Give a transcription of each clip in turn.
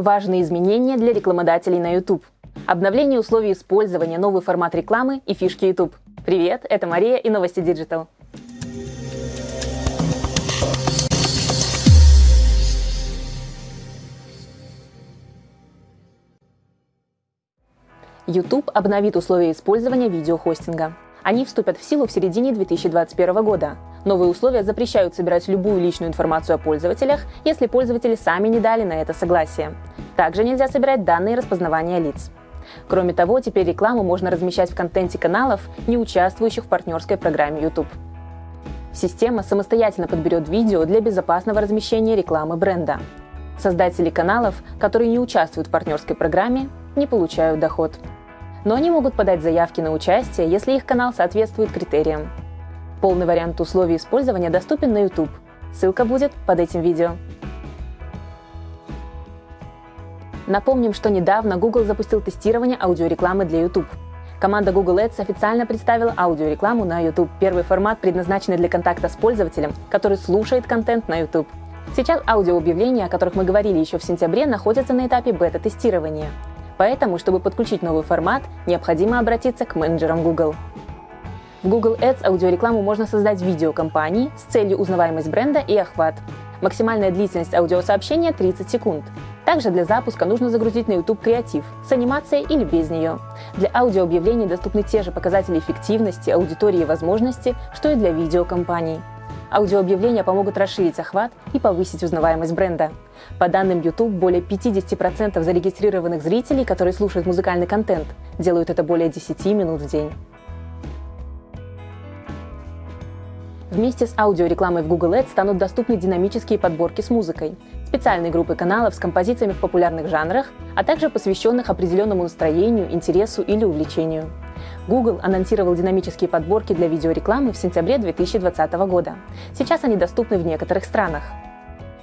Важные изменения для рекламодателей на YouTube. Обновление условий использования, новый формат рекламы и фишки YouTube. Привет, это Мария и новости Digital. YouTube обновит условия использования видеохостинга. Они вступят в силу в середине 2021 года. Новые условия запрещают собирать любую личную информацию о пользователях, если пользователи сами не дали на это согласие. Также нельзя собирать данные распознавания лиц. Кроме того, теперь рекламу можно размещать в контенте каналов, не участвующих в партнерской программе YouTube. Система самостоятельно подберет видео для безопасного размещения рекламы бренда. Создатели каналов, которые не участвуют в партнерской программе, не получают доход но они могут подать заявки на участие, если их канал соответствует критериям. Полный вариант условий использования доступен на YouTube. Ссылка будет под этим видео. Напомним, что недавно Google запустил тестирование аудиорекламы для YouTube. Команда Google Ads официально представила аудиорекламу на YouTube. Первый формат, предназначенный для контакта с пользователем, который слушает контент на YouTube. Сейчас аудиообъявления, о которых мы говорили еще в сентябре, находятся на этапе бета-тестирования. Поэтому, чтобы подключить новый формат, необходимо обратиться к менеджерам Google. В Google Ads аудиорекламу можно создать видеокомпании с целью узнаваемость бренда и охват. Максимальная длительность аудиосообщения 30 секунд. Также для запуска нужно загрузить на YouTube креатив с анимацией или без нее. Для аудиообъявлений доступны те же показатели эффективности, аудитории и возможности, что и для видеокомпаний. Аудиообъявления помогут расширить охват и повысить узнаваемость бренда. По данным YouTube, более 50% зарегистрированных зрителей, которые слушают музыкальный контент, делают это более 10 минут в день. Вместе с аудиорекламой в Google Ads станут доступны динамические подборки с музыкой, специальные группы каналов с композициями в популярных жанрах, а также посвященных определенному настроению, интересу или увлечению. Google анонсировал динамические подборки для видеорекламы в сентябре 2020 года. Сейчас они доступны в некоторых странах.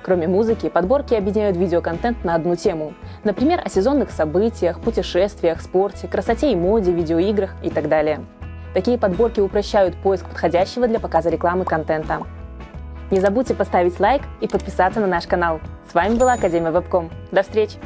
Кроме музыки, подборки объединяют видеоконтент на одну тему. Например, о сезонных событиях, путешествиях, спорте, красоте и моде, видеоиграх и так далее. Такие подборки упрощают поиск подходящего для показа рекламы контента. Не забудьте поставить лайк и подписаться на наш канал. С вами была Академия Вебком. До встречи!